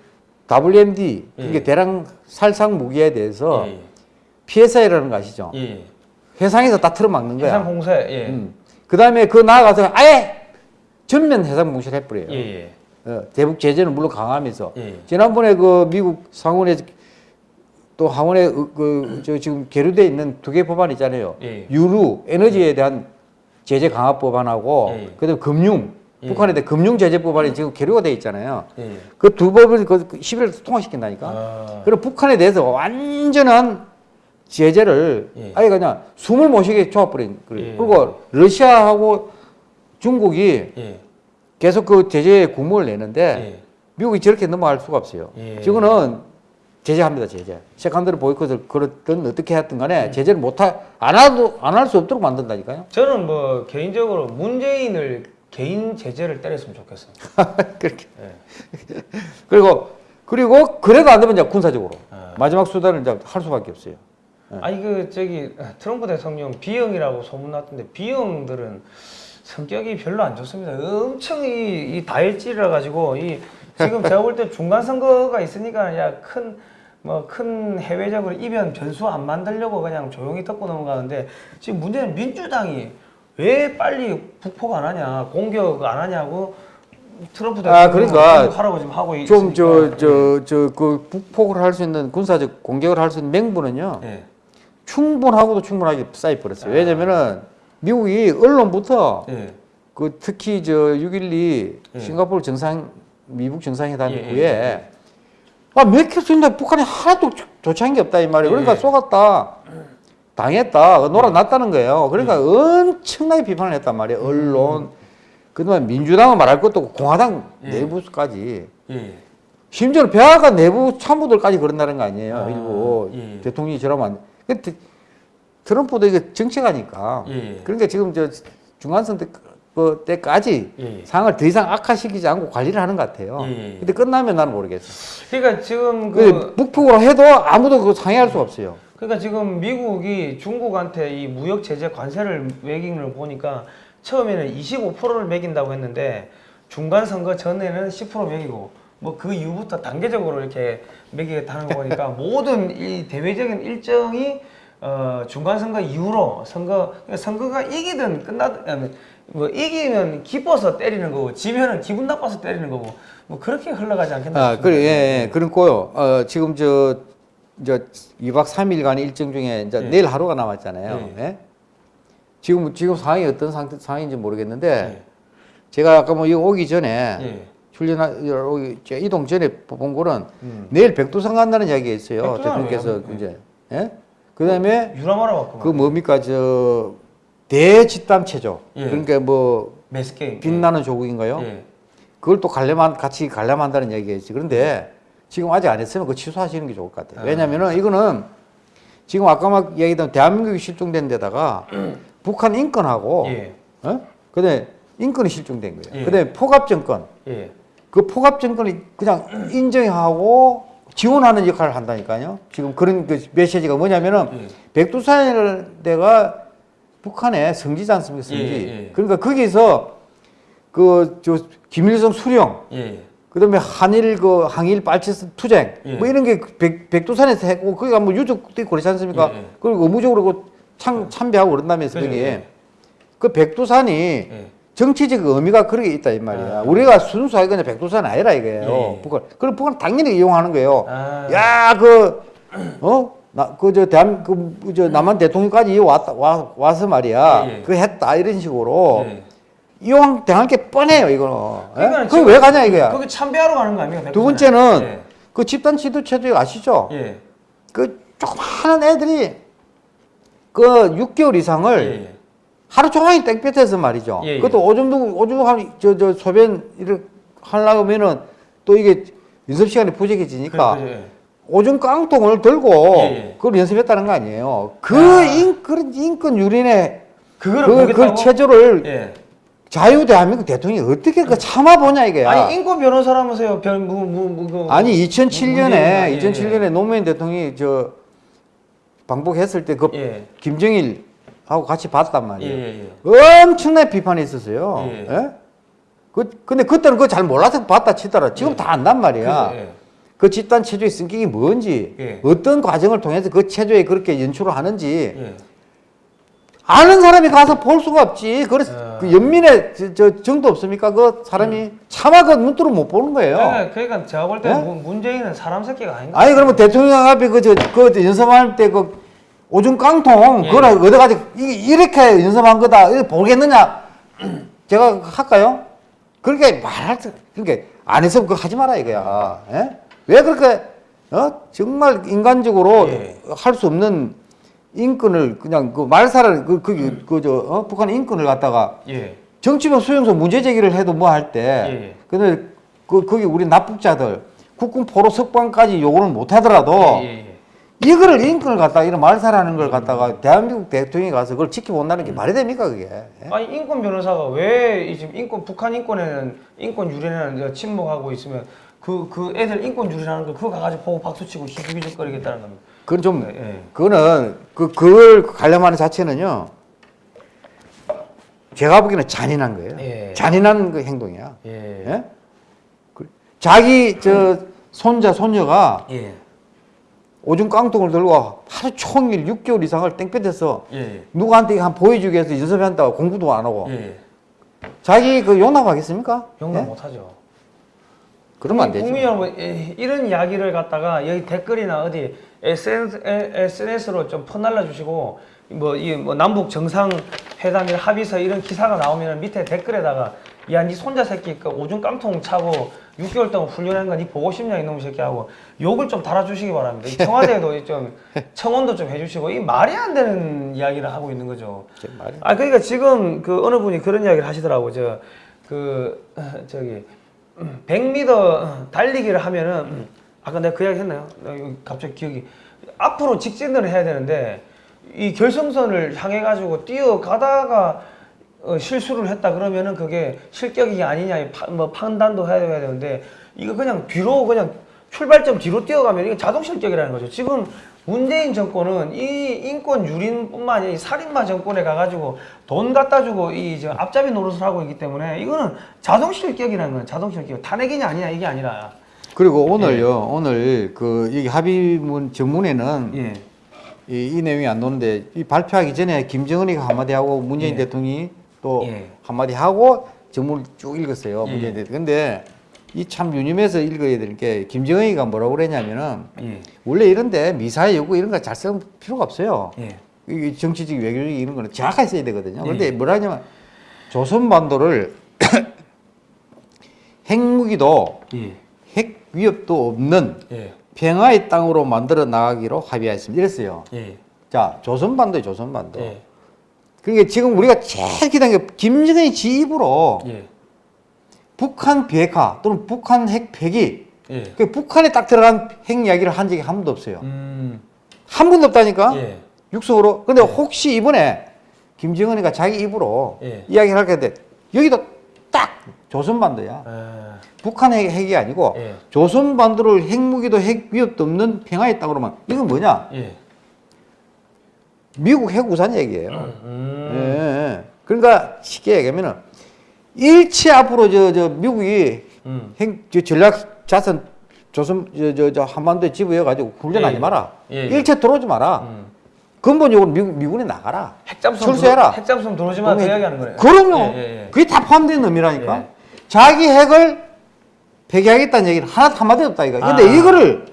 [SPEAKER 2] WMD 그게 예. 대량 살상 무기에 대해서 예, 예. PSI라는 거 아시죠? 해상에서 다 틀어막는 거야. 해상
[SPEAKER 1] 공세. 음.
[SPEAKER 2] 그다음에 그 나아가서 아예 전면 해상 공세를
[SPEAKER 3] 해버려요.
[SPEAKER 2] 어, 대북 제재는 물론 강하면서 지난번에 그 미국 상원에 또 하원에 그저 지금 계류돼 있는 두 개 법안 있잖아요. 예. 유류 에너지에 예. 대한 제재 강화 법안하고 예. 그다음 금융 예. 북한에 대한 금융 제재 법안이 지금 계류가 돼 있잖아요. 예. 그두 법을 그1 1월 그 통과시킨다니까. 아. 그럼 북한에 대해서 완전한 제재를 아예 그냥 숨을 못 쉬게 조합버린 그래요. 그리고 러시아하고 중국이 계속 그 제재에 공모를 내는데 미국이 저렇게 넘어갈 수가 없어요. 지금은 제재합니다, 제재. 세컨드를 보이콧을 그랬든 어떻게 했든 간에 음. 제재를 못안 안할 수 없도록 만든다니까요?
[SPEAKER 1] 저는 뭐 개인적으로 문재인을 개인 제재를 때렸으면 좋겠어요. 그렇게. 네.
[SPEAKER 2] 그리고, 그리고 그래도 안 되면 이제 군사적으로. 네. 마지막 수단을 이제 할 수밖에 없어요.
[SPEAKER 1] 네. 아니, 그, 저기, 트럼프 대통령 B형이라고 소문났던데 B형들은 성격이 별로 안 좋습니다. 엄청 이, 이 다혈질이라 가지고 이 지금 제가 볼 때 중간 선거가 있으니까 야큰 뭐큰 해외적으로 이변 변수 안 만들려고 그냥 조용히 덮고 넘어가는데 지금 문제는 민주당이 왜 빨리 북폭 안 하냐 공격 안 하냐고 트럼프 대통령 아, 그러니까 하라고 지금 하고 좀저
[SPEAKER 2] 저 저 그 북폭을 할 수 있는 군사적 공격을 할 수 있는 맹분은요 네. 예. 충분하고도 충분하게 쌓이 버렸어요 아. 왜냐면은 미국이 언론부터 네. 그 특히 저 6.12 예. 싱가포르 정상 미국 정상회담 예, 이후에 예, 예. 아, 맥힐 수 있는데 북한이 하나도 조치한 게 없다 이 말이에요. 그러니까 예. 속았다. 당했다. 그 놀아났다는 거예요. 그러니까 음. 엄청나게 비판을 했단 말이에요. 언론. 음. 그동안 민주당은 말할 것도 없고 공화당 예. 내부까지. 예. 심지어 는 배아가 내부 참모들까지 그런다는 거 아니에요. 아, 일부 예. 대통령이 저러면 안 돼. 트럼프도 이게 정책가니까 예. 그러니까 지금 저 중간선 때그 때까지 예. 예. 상황을 더 이상 악화시키지 않고 관리를 하는 것 같아요. 예. 예. 근데 끝나면 나는 모르겠어.
[SPEAKER 1] 그러니까 지금 그, 그
[SPEAKER 2] 북풍으로 해도 아무도 그상의할수 없어요.
[SPEAKER 1] 그러니까 지금 미국이 중국한테 이 무역 제재 관세를 매긴는걸 보니까 처음에는 25%를 매긴다고 했는데 중간 선거 전에는 10% 매기고 뭐 그 이후부터 단계적으로 이렇게 매기겠다는 거 보니까 모든 이 대외적인 일정이 어 중간 선거 이후로 선거 그러니까 선거가 이기든 끝나든 뭐 이기면 기뻐서 때리는 거고 지면은 기분 나빠서 때리는 거고 뭐 그렇게 흘러가지 않겠나 아, 그래, 예, 예,
[SPEAKER 2] 네. 그렇고요. 어, 지금 저, 저 2박 3일간 일정 중에 이제 예. 내일 하루가 남았잖아요. 네. 예. 지금 지금 상황이 어떤 상태 상황인지 모르겠는데 제가 아까 뭐 여기 오기 전에 출연 이동 전에 본 거는 음. 내일 백두산 간다는 이야기가 있어요. 대통령께서 이제 예? 그다음에 어,
[SPEAKER 1] 유람하러 왔구만.
[SPEAKER 2] 그 뭡니까 저 대집단체죠. 예. 그러니까 뭐 매스케 예. 빛나는 예. 조국인가요? 예. 그걸 또갈려한 같이 관람한다는 얘기겠지. 그런데 지금 아직 안 했으면 그 취소하시는 게 좋을 것 같아요. 아, 왜냐면은 이거는 지금 아까 막 얘기했던 대한민국이 실종된 데다가 음. 북한 인권하고 예. 어? 근데 인권이 실종된 거예요. 근데 예. 포갑정권 그 포갑정권이 그냥 인정하고 지원하는 역할을 한다니까요. 지금 그런 그 메시지가 뭐냐면은 백두산을 내가 북한의 성지지 않습니까? 성지. 예, 예. 그러니까 거기서 그저 김일성 수령, 예, 예. 그다음에 한일 그 항일 빨치 투쟁 예. 뭐 이런 게 백, 백두산에서 했고 거기가 뭐 유족들이 고르지 않습니까? 예, 그리고 의무적으로 그 참, 참배하고 그런다면서 거기에 그 백두산이 정치적 의미가 그렇게 있다 이 말이야. 아, 아. 우리가 순수하게 그냥 백두산 아니라 이거예요. 북한. 그럼 북한 당연히 이용하는 거예요. 아, 야그 어? 나, 그, 저, 대한, 그, 그 저, 남한 대통령까지 왔다, 와, 와서 말이야. 예, 예. 그 했다, 이런 식으로. 예. 이왕 대할게 뻔해요, 이거는. 예? 그왜 가냐, 이거야. 거기
[SPEAKER 1] 참배하러 가는 거 아닙니까? 두 번째는,
[SPEAKER 2] 예. 그 집단 지도 체제 아시죠? 예. 그, 조그마한 애들이, 그, 6개월 이상을, 하루 종일 땡볕에서 말이죠. 그것도 오줌도, 오줌, 한, 저, 저, 소변, 이렇게 하려면은, 또 이게, 연습 시간이 부족해지니까, 그래, 그렇죠, 그래. 그렇죠. 오줌 깡통을 들고 예, 예. 그걸 연습했다는 거 아니에요. 그 아. 인, 그 인권 유린의 그걸 그, 그 체조를 예. 자유 대한민국 대통령이 어떻게 그 참아보냐 이게 아니
[SPEAKER 1] 인권 변호사라면서요. 변, 뭐, 뭐, 뭐, 뭐, 아니 2007년에
[SPEAKER 2] 예. 2007년에 예. 노무현 대통령이 저 방북했을 때그 예. 김정일 하고 같이 봤단 말이에요. 엄청난 비판이 있었어요. 예? 그, 근데 그때는 그걸잘 몰라서 봤다 치더라. 지금 다 안단 말이야. 그, 그 집단 체조의 성격이 뭔지 예. 어떤 과정을 통해서 그 체조에 그렇게 연출을 하는지 예. 아는 사람이 가서 볼 수가 없지. 그래서 어... 그 연민의 저, 저, 정도 없습니까? 그 사람이 음. 차마 그 눈으로 못 보는 거예요. 네,
[SPEAKER 1] 그러니까 제가 볼때 네? 예? 문재인은 사람 새끼가 아닌가.
[SPEAKER 2] 아니 그러면 대통령 앞에 그저그 그, 연설할때그 그 오줌 깡통 예. 그걸 얻어가지고 이렇게 연설한 거다 이렇게 보겠느냐? 제가 할까요? 그렇게 말할 때 그렇게 그러니까 안 해서 그 하지 마라 이거야. 예? 왜 그렇게 어? 정말 인간적으로 예. 할수 없는 인권을 그냥 그 말살을 그그 그저 음. 그 어? 북한 인권을 갖다가 예. 정치적 수용소 문제 제기를 해도 뭐 할때 예. 근데 그 거기 우리 납북자들 국군 포로 석방까지 요구를 못 하더라도 예, 예, 이거를 인권을 갖다가 이런 말살하는 걸 갖다가 대한민국 대통령이 가서 그걸 지켜본다는 게 음. 말이 됩니까 그게? 예?
[SPEAKER 1] 아니 인권 변호사가 왜 지금 인권 북한 인권에는 인권 유린에는 침묵하고 있으면 그, 그 애들 인권주의라는 걸 그거 가지고 보고 박수치고 희죽이죽거리겠다는 겁니다.
[SPEAKER 2] 그건 좀, 예. 그거는, 그, 그걸 관련하는 자체는요, 제가 보기에는 잔인한 거예요. 예. 잔인한 그 행동이야. 예. 예? 그 자기, 저, 손자, 손녀가 예. 오줌 깡통을 들고 하루 종일 6개월 이상을 땡볕에서 예. 누구한테 한 보여주기 위해서 연습한다고 공부도 안 하고 자기 그 용납하겠습니까?
[SPEAKER 1] 용납 못하죠. 그러면 안 되죠. 국민 여러분 뭐, 예, 이런 이야기를 갖다가 여기 댓글이나 어디 SNS, 로좀 퍼날라 주시고 뭐 이 뭐 남북 정상 회담이 합의서 이런 기사가 나오면 밑에 댓글에다가 야 니 손자 새끼 그 오줌 깡통 차고 6개월 동안 훈련한 거 니 보고 싶냐 이놈 새끼 하고 욕을 좀 달아주시기 바랍니다. 청와대도 좀 청원도 좀 해주시고 이 말이 안 되는 이야기를 하고 있는 거죠. 아 그러니까 지금 그 어느 분이 그런 이야기를 하시더라고 저그 저기 100m 어, 달리기를 하면은 음, 아까 내가 그 이야기 했나요? 갑자기 기억이 앞으로 직진을 해야 되는데 이 결승선을 향해 가지고 뛰어가다가 어, 실수를 했다 그러면은 그게 실격이 아니냐 파, 뭐 판단도 해야 되는데 이거 그냥 뒤로 그냥 출발점 뒤로 뛰어가면 이게 자동 실격이라는 거죠. 지금 문재인 정권은 이 인권 유린뿐만 아니라 이 살인마 정권에 가가지고 돈 갖다 주고 이저 앞잡이 노릇을 하고 있기 때문에 이거는 자동실격이라는 거예요. 자동실격. 탄핵이냐 아니냐 이게 아니라.
[SPEAKER 2] 그리고 오늘요. 예. 오늘 그 여기 합의문 정문에는 예. 이, 이, 내용이 안 나오는데 이 발표하기 전에 김정은이가 한마디 하고 문재인 예. 대통령이 또 예. 한마디 하고 정문을 쭉 읽었어요. 예. 문재인 대통령. 근데 이참 유념해서 읽어야 될게 김정은이가 뭐라고 그랬냐면은 예. 원래 이런데 미사일 요구 이런 거 잘 쓰는 필요가 없어요. 예. 이 정치적 외교적 이런 거는 정확하게 써야 되거든요. 예. 그런데 뭐라 하냐면 조선반도를 핵무기도 예. 핵 위협도 없는 예. 평화의 땅으로 만들어 나가기로 합의하였습니다. 이랬어요. 자, 조선반도에 조선반도. 그러니까 지금 우리가 제일 기다린 게 김정은이 지 입으로 예. 북한 비핵화 또는 북한 핵 폐기 예. 그 북한에 딱 들어간 핵 이야기를 한 적이 한 번도 없어요. 음. 한 번도 없다니까? 예. 육성으로. 근데 예. 혹시 이번에 김정은이가 자기 입으로 예. 이야기를 할게 돼. 여기도 딱 조선반도야. 아. 북한의 핵이 아니고 예. 조선반도를 핵무기도 핵 위협도 없는 평화의 땅으로만. 이건 뭐냐? 미국 핵우산 얘기예요. 음. 예. 그러니까 쉽게 얘기하면은 일체 앞으로 저, 저 미국이 음. 행, 저 전략 자산 조선 저, 저, 저 한반도에 지부해가지고 훈련하지 예, 예, 마라. 예, 예. 일체 들어오지 마라. 음. 근본적으로 미국, 미군에 나가라. 핵잠수 철수해라. 들어,
[SPEAKER 1] 핵잠수함 들어오지 마라. 그 이야기하는 거예요. 그럼요. 예, 예,
[SPEAKER 2] 그게 다 포함된 의미라니까. 자기 핵을 폐기하겠다는 얘기를 하나 도 한마디 없다 이거. 근데 아. 이거를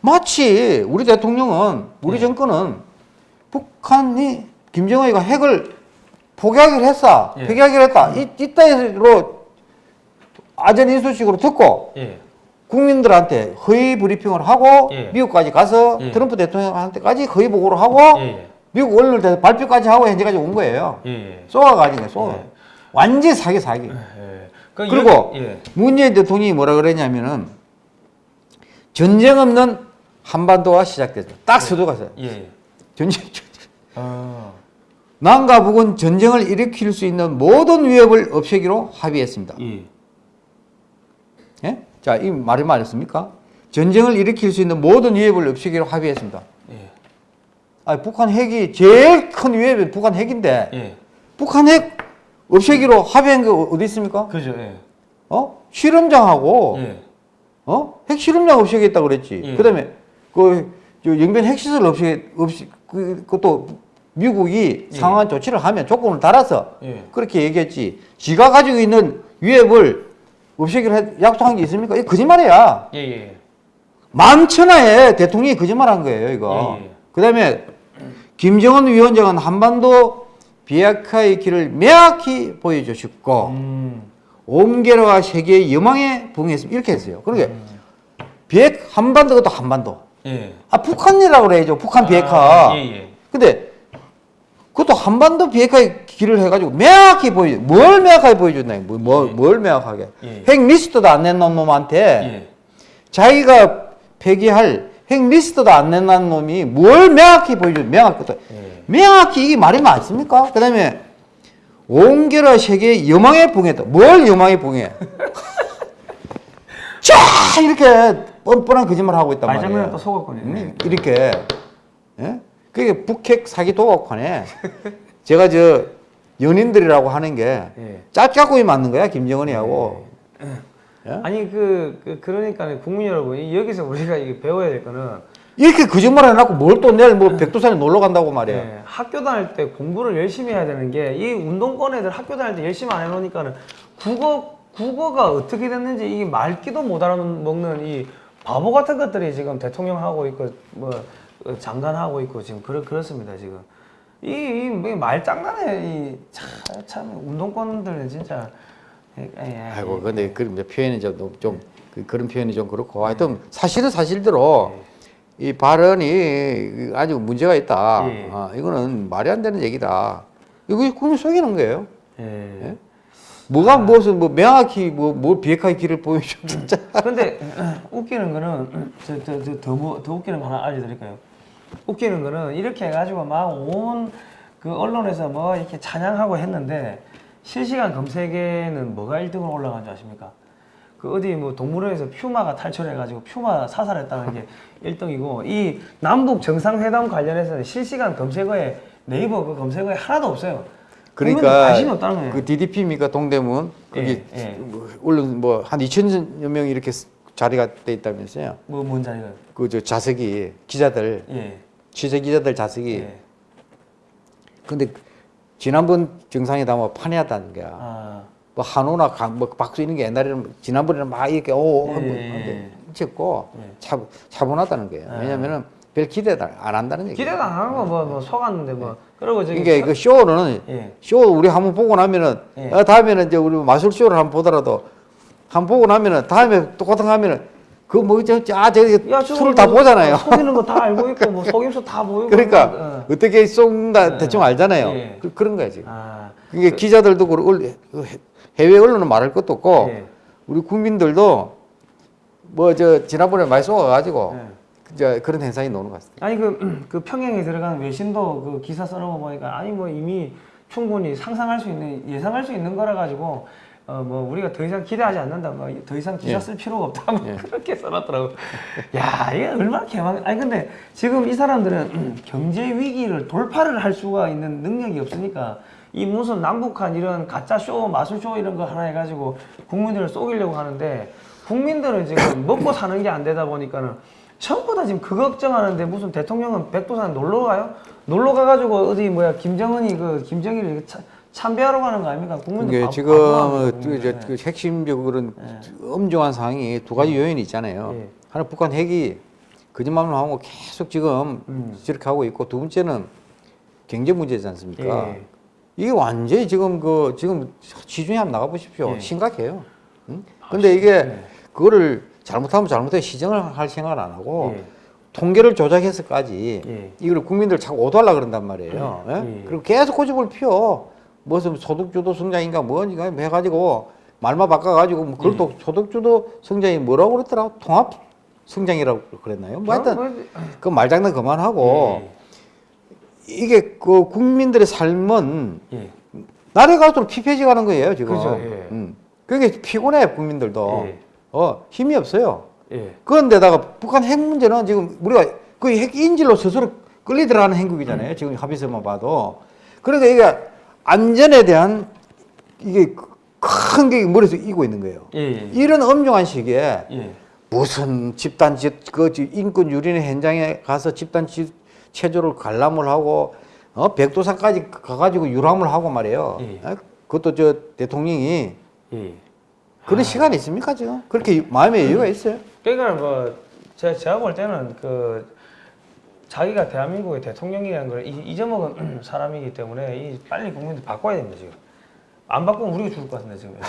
[SPEAKER 2] 마치 우리 대통령은 우리 정권은 북한이 김정은이가 핵을 포기하기로 했어. 예. 포기하기로 했다. 음. 이, 이따위로 아전 인수식으로 듣고 예. 국민들한테 허위 브리핑을 하고 예. 미국까지 가서 예. 트럼프 대통령한테까지 허위 보고를 하고 예, 예. 미국 언론에 발표까지 하고 현재까지 온 거예요. 쏘아가지고 쏘아. 완전 사기 사기.
[SPEAKER 3] 그러니까 그리고
[SPEAKER 2] 문재인 대통령이 뭐라 그랬냐면은 전쟁 없는 한반도가 시작됐죠. 딱 서두가서. 전쟁. 아. 남과 북은 전쟁을 일으킬 수 있는 모든 위협을 없애기로 합의했습니다. 예. 예? 자, 이 말이 맞았습니까? 전쟁을 일으킬 수 있는 모든 위협을 없애기로 합의했습니다. 예. 아, 북한 핵이 제일 큰 위협이 북한 핵인데 예. 북한 핵 없애기로 합의한 게 어, 어디 있습니까? 그죠. 예. 어? 실험장하고 예. 어? 핵 실험장 없애겠다 그랬지. 예. 그다음에 그 영변 핵시설 없애 없이 그, 그것도 미국이 예. 상한 조치를 하면 조건을 달아서 예. 그렇게 얘기했지. 지가 가지고 있는 위협을 없애기로 약속한 게 있습니까? 이 거짓말이야. 예예. 예. 만천하에 대통령이 거짓말한 거예요, 이거. 예, 예. 그다음에 김정은 위원장은 한반도 비핵화의 길을 명확히 보여주셨고 음. 옴게라와 세계의 여망에 부응했습니다. 이렇게 했어요. 그러니까 음. 비핵 한반도가 또 한반도. 예. 아 북한이라고 그래야죠. 북한 비핵화. 아, 예, 예. 근데 그것도 한반도 비핵화의 길을 해가지고 명확히 보여줘. 뭘 명확하게 보여줬나? 뭐, 뭐, 예. 뭘 명확하게? 예. 핵 리스트도 안 냈는 놈한테 예. 자기가 폐기할 핵 리스트도 안 냈는 놈이 뭘 명확히 보여줘. 명확히. 예. 명확히 이게 말이 맞습니까? 그 다음에 온결화 세계 여망에 봉했다. 뭘 여망에 봉해? 쫙 이렇게 뻔뻔한 거짓말 하고 있단 말이에 말장난또 속았군요. 이렇게 예? 그게 북핵 사기 도박판에 제가 저 연인들이라고 하는 게 예. 짝짝꿍이 맞는 거야 김정은이하고 예.
[SPEAKER 1] 예? 아니 그, 그 그러니까 국민 여러분 여기서 우리가 이게 배워야 될 거는
[SPEAKER 2] 이렇게 거짓말 해놓고 뭘 또 내일 뭐 백두산에 놀러 간다고 말이야. 네,
[SPEAKER 1] 학교 다닐 때 공부를 열심히 해야 되는 게 이 운동권 애들 학교 다닐 때 열심히 안 해놓으니까는 국어 국어가 어떻게 됐는지 이게 말기도 못 알아먹는 이 바보 같은 것들이 지금 대통령하고 있고 뭐 장관하고 있고 지금 그렇, 그렇습니다 지금 이, 이 뭐 말장난에 이참 참운동권들 진짜 예, 예, 예,
[SPEAKER 2] 아이고 근데 그런 표현이 좀, 좀 예. 그런 표현이 좀 그렇고 예. 하여튼 사실은 사실대로 예. 이 발언이 아주 문제가 있다 아, 이거는 말이 안 되는 얘기다 이거 국민 속이는 거예요 예? 뭐가 아. 무엇을 뭐 명확히 뭐, 뭐 비핵화의 길을 보여줘 진짜
[SPEAKER 1] 음. 근데 웃기는 거는 저, 저, 저, 더, 뭐, 더 웃기는 거 하나 알려드릴까요 웃기는 거는 이렇게 해가지고 막 온 그 언론에서 뭐 이렇게 찬양하고 했는데 실시간 검색에는 뭐가 1등으로 올라간 줄 아십니까? 그 어디 뭐 동물원에서 퓨마가 탈출해가지고 퓨마 사살했다는 게 1등이고 이 남북 정상회담 관련해서는 실시간 검색어에 네이버 그 검색어에 하나도 없어요. 그러니까 관심이 없다는 거예요. 그
[SPEAKER 2] DDP입니까 동대문 거기 예, 예. 물론 뭐 뭐한 2천여 명이 이렇게 자리가 돼 있다면서요?
[SPEAKER 1] 뭐, 뭔 자리가요?
[SPEAKER 2] 그저자석이 기자들 예. 취재 기자들 자석이 예. 근데 지난번 정상회담 뭐 판이하다는 거야. 아. 뭐 한우나 강, 뭐 박수 이런 게 옛날에는 지난번에는 막 이렇게 오 예. 한번 찍고 예. 차, 차분하다는 거예요. 아. 왜냐면은 별 기대도 안 한다는 얘기. 기대도
[SPEAKER 1] 안 하는 거뭐 뭐 속았는데 뭐. 예. 그러고 저기 이게 그러니까 그
[SPEAKER 2] 쇼는 예. 쇼 우리 한번 보고 나면은 어, 다음에는 이제 우리 마술 쇼를 한번 보더라도 한번 보고 나면은 다음에 또 고통하면은 그 뭐저아 저기 술을 다 뭐 보잖아요. 속이는 거 다
[SPEAKER 1] 알고 있고 뭐 속임수 다 보이고. 그러니까 그
[SPEAKER 2] 예. 어. 떻게 쏜다 예. 대충 알잖아요. 네. 그, 런 거야 지금. 아, 그게 그, 기자들도 그렇고 그 해외 언론은 말할 것도 없고 네. 우리 국민들도 뭐 저 지난번에 많이 쏘아가지고 이제 그런 현상이 나오는 것 같습니다.
[SPEAKER 1] 아니 그, 그 평양에 들어간 외신도 그 기사 써놓고 보니까 아니 뭐 이미 충분히 상상할 수 있는 예상할 수 있는 거라 가지고 어, 뭐 우리가 더 이상 기대하지 않는다. 뭐 더 이상 기사 예. 쓸 필요가 없다. 뭐 예. 그렇게 써놨더라고. 야 이게 얼마나 개망. 아니 근데 지금 이 사람들은 음, 경제 위기를 돌파를 할 수가 있는 능력이 없으니까 이 무슨 남북한 이런 가짜 쇼, 마술 쇼 이런 거 하나 해가지고 국민들을 속이려고 하는데 국민들은 지금 먹고 사는 게 안 되다 보니까는 전부 다 지금 그 걱정하는데 무슨 대통령은 백두산 놀러 가요? 놀러 가가지고 어디 뭐야 김정은이 그 김정일이 차, 참배하러 가는 거 아닙니까? 국민들 지금 그 이제 네.
[SPEAKER 2] 그 핵심적으로는 네. 엄중한 상황이 두 가지 네. 요인이 있잖아요. 네. 하나 북한 핵이 거짓말을 하고 계속 지금 음. 저렇게 하고 있고 두 번째는 경제 문제지 않습니까? 네. 이게 완전히 지금 그 지금 시중에 한번 나가 보십시오. 예. 심각해요. 응? 아, 근데 이게 네. 그거를 잘못하면 잘못해 시정을 할 생각을 안 하고 예. 통계를 조작해서까지 이걸 국민들 자꾸 오도하려 그런단 말이에요. 예? 그리고 계속 고집을 피워. 무슨 소득주도 성장인가 뭔지가 해가지고 말만 바꿔가지고 뭐 그걸 도 음. 소득주도 성장이 뭐라고 그랬더라? 통합 성장이라고 그랬나요?
[SPEAKER 1] 뭐 하여튼
[SPEAKER 3] 그,
[SPEAKER 2] 그 말장난 그만하고 예. 이게 그 국민들의 삶은 예. 날이 갈수록 피폐해지가는 거예요 지금. 그죠, 예. 음. 그게 피곤해 국민들도. 예. 어 힘이 없어요. 예. 그런데다가 북한 핵 문제는 지금 우리가 그 핵 인질로 스스로 끌리 들어가는 행국이잖아요. 음. 지금 합의서만 봐도. 그러니까 이게 안전에 대한 이게 큰 게 머릿속에 이고 있는 거예요. 예, 예. 이런 엄중한 시기에 예. 무슨 집단 그 인권 유린의 현장에 가서 집단 체조를 관람을 하고 어, 백두산까지 가가지고 유람을 하고 말이에요. 예. 어, 그것도 저 대통령이 예. 그런 아. 시간이 있습니까 지금? 그렇게 마음의 여유가 음.
[SPEAKER 1] 있어요? 그러니까 뭐 제가 제가 볼 때는 그 자기가 대한민국의 대통령이라는 걸 잊어먹은 사람이기 때문에 빨리 국민들 바꿔야 됩니다 지금 안 바꾸면 우리가 죽을 것 같은데 지금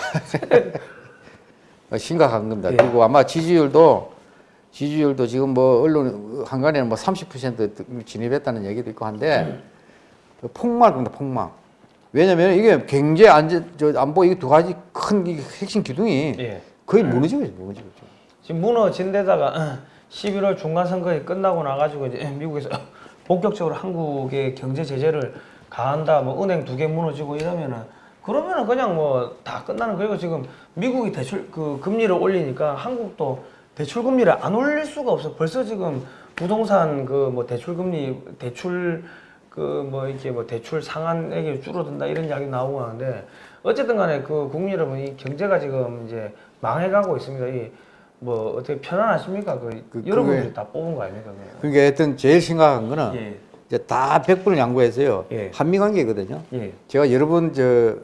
[SPEAKER 2] 어, 심각한 겁니다 예. 그리고 아마 지지율도 지지율도 지금 뭐 언론 한간에는 뭐 30% 진입했다는 얘기도 있고 한데 음. 그 폭망입니다 폭망 왜냐면 이게 경제 안전 안보 이두 가지 큰 핵심
[SPEAKER 1] 기둥이 예. 거의 무너지고 있어요 무너지고 있어요 지금 무너진 데다가 11월 중간 선거에 끝나고 나가지고 이제 미국에서 본격적으로 한국의 경제 제재를 가한다, 뭐 은행 두 개 무너지고 이러면은 그러면은 그냥 뭐 다 끝나는 그리고 지금 미국이 대출 그 금리를 올리니까 한국도 대출 금리를 안 올릴 수가 없어. 벌써 지금 부동산 그 뭐 대출 금리 대출 그 뭐 이렇게 뭐 대출 상한액이 줄어든다 이런 이야기 나오고 하는데 어쨌든 간에 그 국민 여러분 이 경제가 지금 이제 망해가고 있습니다. 이뭐 어떻게 편안하십니까? 그, 그 여러분들이 다 뽑은
[SPEAKER 3] 거 아닙니까? 그게
[SPEAKER 2] 그러니까 하여튼 제일 심각한 거는 예. 이제 다 100분을 양보해서요. 예. 한미 관계거든요. 예. 제가 여러 분저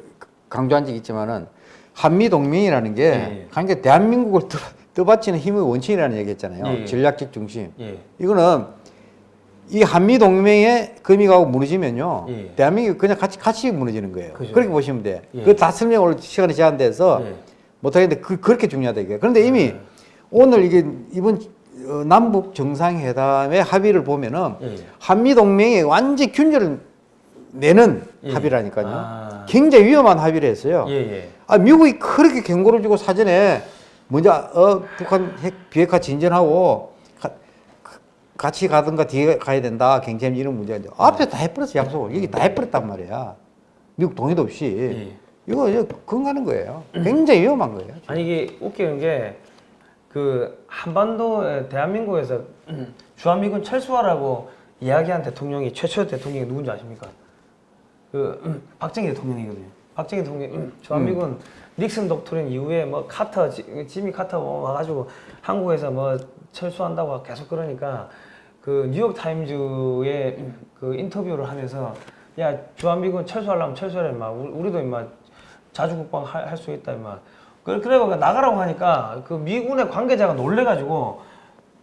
[SPEAKER 2] 강조한 적 있지만은 한미 동맹이라는 게 관계 예. 대한민국을 떠, 떠받치는 힘의 원칙이라는 얘기 했잖아요. 예. 전략적 중심. 예. 이거는 이 한미 동맹의 금이 가고 무너지면요. 대한민국이 그냥 같이 같이 무너지는 거예요. 그죠. 그렇게 보시면 돼. 예. 그다 설명 오늘 시간이 제한돼서 못하겠는데 그, 그렇게 중요하다 이게. 그런데 이미 오늘 이게 이번 어, 남북 정상회담의 합의를 보면은 예. 예. 한미 동맹에 완전 균열을 내는 예. 합의라니까요. 아. 굉장히 위험한 합의를 했어요. 예예. 예. 아 미국이 그렇게 경고를 주고 사전에 먼저 어, 북한 핵 비핵화 진전하고 가, 같이 가든가 뒤에 가야 된다. 굉장히 이런 문제가 예. 앞에 다 해버렸어 약속을 여기 다 예. 해버렸단 말이야. 미국 동의도 없이 이거, 이거 건가는 거예요. 굉장히 위험한 거예요.
[SPEAKER 1] 지금. 아니 이게 웃기는 게그 한반도 대한민국에서 주한미군 철수하라고 이야기한 대통령이 최초 대통령이 누군지 아십니까? 그 음, 박정희 대통령이거든요. 박정희 대통령 음, 주한미군 음. 닉슨 독트린 이후에 뭐 카터 지미 카터 뭐 와가지고 한국에서 뭐 철수한다고 계속 그러니까 그 뉴욕 타임즈의 그 인터뷰를 하면서 야 주한미군 철수하려면 철수하라 임 우리도 임 자주국방 할 수 있다 임 그걸 그래가 나가라고 하니까 그 미군의 관계자가 놀래가지고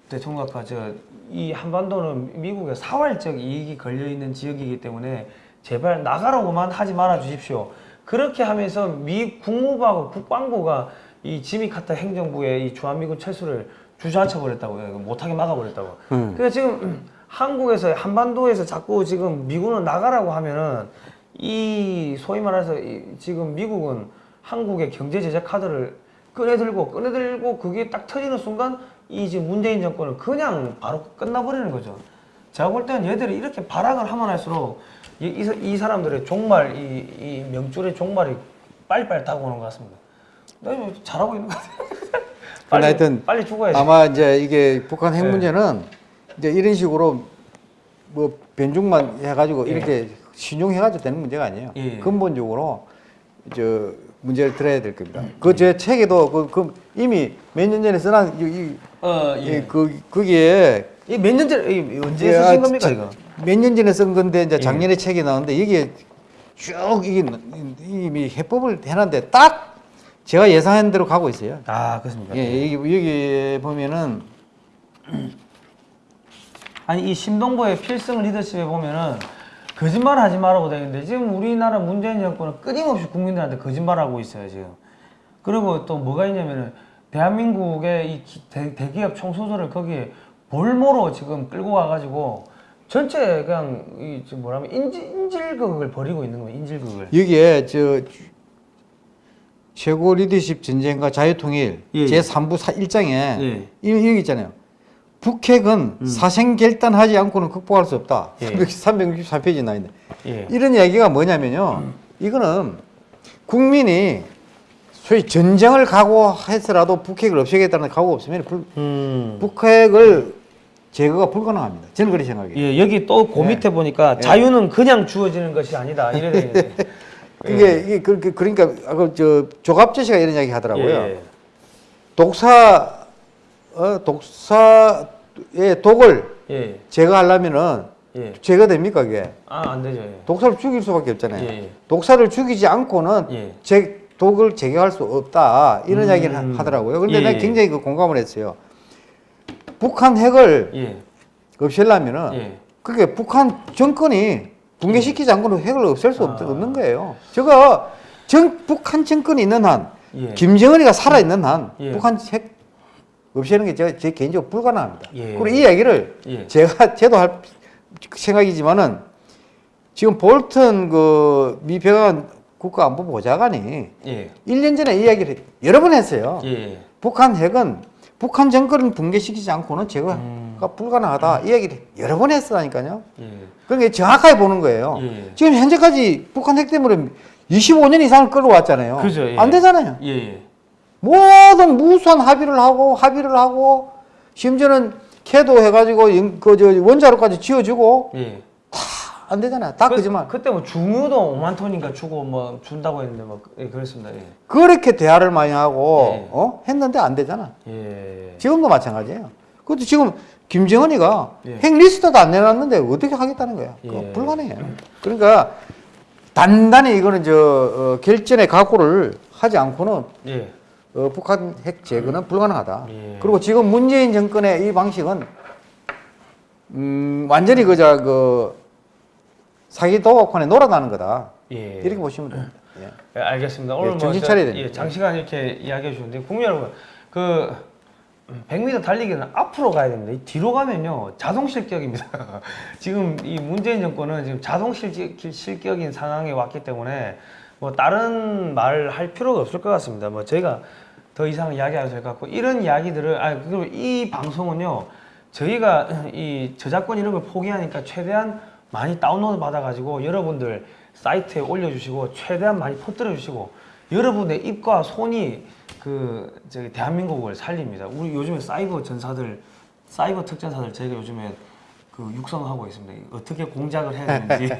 [SPEAKER 1] 대통령과 저이 한반도는 미국의 사활적 이익이 걸려있는 지역이기 때문에 제발 나가라고만 하지 말아 주십시오. 그렇게 하면서 미 국무부하고 국방부가 이 지미카타 행정부의 이 주한미군 철수를 주저앉혀 버렸다고요. 못하게 막아버렸다고. 음. 그래서 지금 한국에서 한반도에서 자꾸 지금 미군은 나가라고 하면은 이 소위 말해서 이 지금 미국은 한국의 경제 제재 카드를 꺼내들고 꺼내들고 그게 딱 터지는 순간 이 이제 문재인 정권은 그냥 바로 끝나버리는 거죠. 제가 볼 때는 얘들이 이렇게 발악을 하면 할수록 이, 이, 이 사람들의 종말, 이, 이 명줄의 종말이 빨리빨리 다가오는 것 같습니다. 나 이거 잘하고 있는 것 같아요. 빨리, 하여튼 빨리 죽어야지. 아마
[SPEAKER 2] 이제 이게 북한 핵 네. 문제는 네. 이제 이런 식으로 뭐 변종만 해가지고 예. 이렇게 신용해가지고 되는 문제가 아니에요. 예. 근본적으로 저 문제를 들어야 될 겁니다. 그제 예. 책에도 그, 그 이미 몇 년 전에 쓰난 이, 어, 예. 그 거기에 이몇 년전 이, 언제 예, 쓰신 아, 겁니까 이거? 몇 년 전에 쓴 건데 이제 예. 작년에 책이 나왔는데 여기에 쭉 이게 이미 해법을 해놨는데 딱 제가 예상한 대로
[SPEAKER 1] 가고 있어요. 아 그렇습니까? 예, 여기, 예. 여기 보면은 아니 이 심동보의 필승 리더십에 보면은 거짓말 하지 말라고 되는데 지금 우리나라 문재인 정권은 끊임없이 국민들한테 거짓말하고 있어요 지금 그리고 또 뭐가 있냐면은 대한민국의 이 대, 기업 총소들을 거기에 볼모로 지금 끌고 와가지고 전체 그냥 이 지금 뭐라면 인질, 인질극을 벌이고 있는 거예요 인질극을
[SPEAKER 2] 여기에 저 최고 리더십 전쟁과 자유통일 예, 제3부 1장에 예. 예. 이런, 얘기 있잖아요 북핵은 음. 사생결단하지 않고는 극복할 수 없다. 예. 364페이지 나 있네. 예. 이런 얘기가 뭐냐면요. 음. 이거는 국민이 소위 전쟁을 각오해서라도 북핵을 없애겠다는 각오가 없으면 불, 음. 북핵을 제거가 불가능합니다. 저는 그렇게 생각해요.
[SPEAKER 1] 예, 여기 또그 예. 밑에
[SPEAKER 2] 보니까 예. 자유는
[SPEAKER 1] 그냥 주어지는 것이 아니다. 예. 이게 이게 그러니까
[SPEAKER 2] 아까 그, 저 조갑재 씨가 이런 이야기 하더라고요. 독사 어, 독사의 독을 예. 제거하려면은 예. 제거됩니까 그게?
[SPEAKER 1] 아 안 되죠. 예.
[SPEAKER 2] 독사를 죽일 수밖에 없잖아요. 예, 예. 독사를 죽이지 않고는 예. 제, 독을 제거할 수 없다 이런 음. 이야기를 하더라고요. 그런데 내가 굉장히 그 공감을 했어요. 북한 핵을 없애려면은 그게 북한 정권이 붕괴시키지 않고는 핵을 없앨 수 아. 없는 거예요. 저거 정, 북한 정권이 있는 한 김정은이가 살아있는 한 북한 핵 없애는 게 제가 제 개인적으로 불가능합니다. 예. 그리고 이 얘기를 예. 제가 제도 할 생각이지만은 지금 볼튼그 미평안 국가안보보좌관이 예. 1년 전에 이야기를 여러 번 했어요. 예. 북한 핵은 북한 정권을 붕괴시키지 않고는 제가 음. 불가능하다. 음. 이야기를 여러 번 했으니까요. 예. 그러니까 정확하게 보는 거예요. 예. 지금 현재까지 북한 핵 때문에 25년 이상을 끌어왔잖아요. 그죠, 예. 안 되잖아요. 예, 예. 모든 무수한 합의를 하고 합의를 하고 심지어는 캐도 해가지고 그 저 원자로까지 지어주고
[SPEAKER 1] 예. 다안 되잖아요. 다 그, 거짓말. 그때 뭐 중유도 5만 톤인가 주고 뭐 준다고 했는데 막 뭐, 예, 그랬습니다. 예.
[SPEAKER 2] 그렇게 대화를 많이 하고 예. 어? 했는데 안 되잖아.
[SPEAKER 3] 예.
[SPEAKER 2] 지금도 마찬가지예요. 그것도 지금 김정은이가 핵 예. 리스트도 안 내놨는데 어떻게 하겠다는 거야. 그 예. 불가능해요. 그러니까 단단히 이거는 저 어, 결전의 각오를 하지 않고는 어, 북한 핵 제거는 음. 불가능하다. 예. 그리고 지금 문재인 정권의 이 방식은 음, 완전히 그저 그 사기 도박판에 놀아나는
[SPEAKER 1] 거다. 예. 이렇게 보시면 됩니다. 예. 예 알겠습니다. 예, 오늘 예, 정신 차려야 됩니다. 예, 장시간 이렇게 이야기해 주는데 국민 여러분 그 100m 달리기는 앞으로 가야 됩니다. 뒤로 가면요 자동 실격입니다. 지금 이 문재인 정권은 지금 자동 실격, 실격인 상황에 왔기 때문에 뭐 다른 말 할 필요가 없을 것 같습니다. 뭐 저희가 더 이상 이야기 안 해도 될것 같고 이런 이야기들을 아 그리고 이 방송은요 저희가 이 저작권 이런 걸 포기하니까 최대한 많이 다운로드 받아가지고 여러분들 사이트에 올려주시고 최대한 많이 퍼뜨려 주시고 여러분의 입과 손이 그 저기 대한민국을 살립니다. 우리 요즘에 사이버 전사들 사이버 특전사들 저희가 요즘에 그 육성하고 있습니다. 어떻게 공작을 해야 되는지.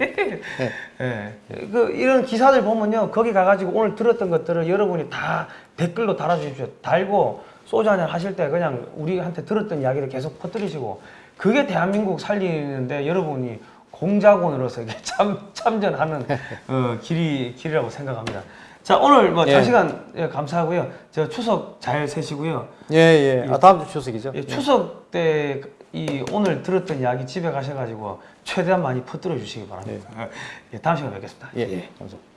[SPEAKER 1] 네. 예. 그 이런 기사들 보면요. 거기 가가지고 오늘 들었던 것들을 여러분이 다 댓글로 달아주십시오. 달고 소주 한잔 하실 때 그냥 우리한테 들었던 이야기를 계속 퍼뜨리시고 그게 대한민국 살리는데 여러분이 공작원으로서 이게 참, 참전하는 어, 길이, 길이라고 생각합니다. 자 오늘 뭐 장시간 예. 예, 감사하고요. 저 추석 잘 세시고요. 예예. 예. 예. 아 다음 주 추석이죠. 예, 추석 때이 오늘 들었던 이야기 집에 가셔가지고 최대한 많이 퍼뜨려 주시기 바랍니다. 네. 예, 다음 시간에 뵙겠습니다. 예. 예. 감사합니다.